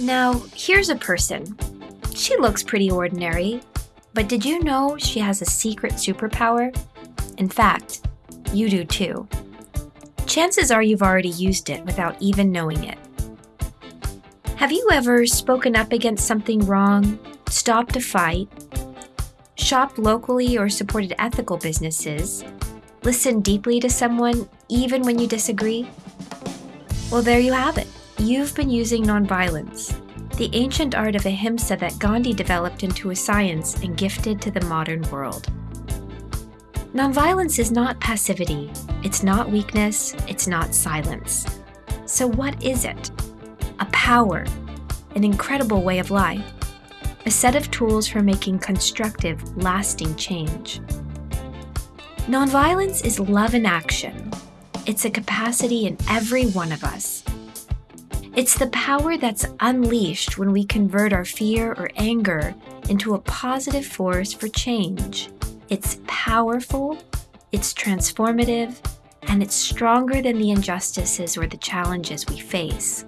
Now, here's a person. She looks pretty ordinary, but did you know she has a secret superpower? In fact, you do too. Chances are you've already used it without even knowing it. Have you ever spoken up against something wrong, stopped a fight, shopped locally or supported ethical businesses, listened deeply to someone even when you disagree? Well, there you have it. You've been using nonviolence, the ancient art of ahimsa that Gandhi developed into a science and gifted to the modern world. Nonviolence is not passivity, it's not weakness, it's not silence. So, what is it? A power, an incredible way of life, a set of tools for making constructive, lasting change. Nonviolence is love in action. It's a capacity in every one of us it's the power that's unleashed when we convert our fear or anger into a positive force for change. It's powerful, it's transformative, and it's stronger than the injustices or the challenges we face.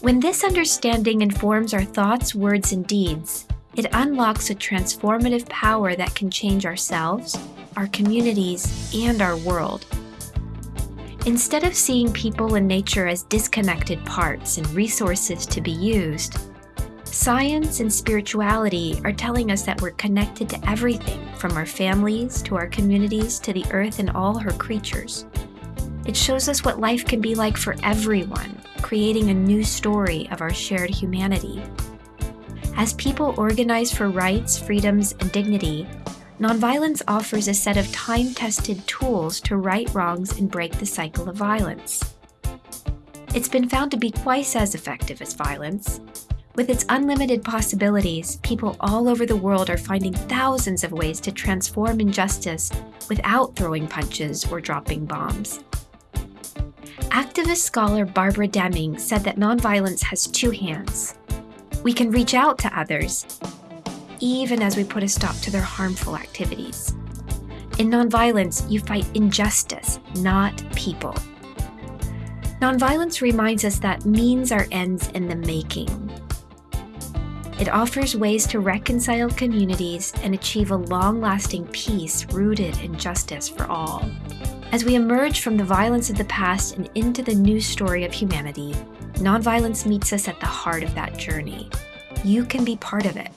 When this understanding informs our thoughts, words, and deeds, it unlocks a transformative power that can change ourselves, our communities, and our world. Instead of seeing people and nature as disconnected parts and resources to be used, science and spirituality are telling us that we're connected to everything from our families to our communities to the earth and all her creatures. It shows us what life can be like for everyone, creating a new story of our shared humanity. As people organize for rights, freedoms, and dignity, Nonviolence offers a set of time tested tools to right wrongs and break the cycle of violence. It's been found to be twice as effective as violence. With its unlimited possibilities, people all over the world are finding thousands of ways to transform injustice without throwing punches or dropping bombs. Activist scholar Barbara Deming said that nonviolence has two hands. We can reach out to others, even as we put a stop to their harmful activities. In nonviolence, you fight injustice, not people. Nonviolence reminds us that means are ends in the making. It offers ways to reconcile communities and achieve a long lasting peace rooted in justice for all. As we emerge from the violence of the past and into the new story of humanity, nonviolence meets us at the heart of that journey. You can be part of it.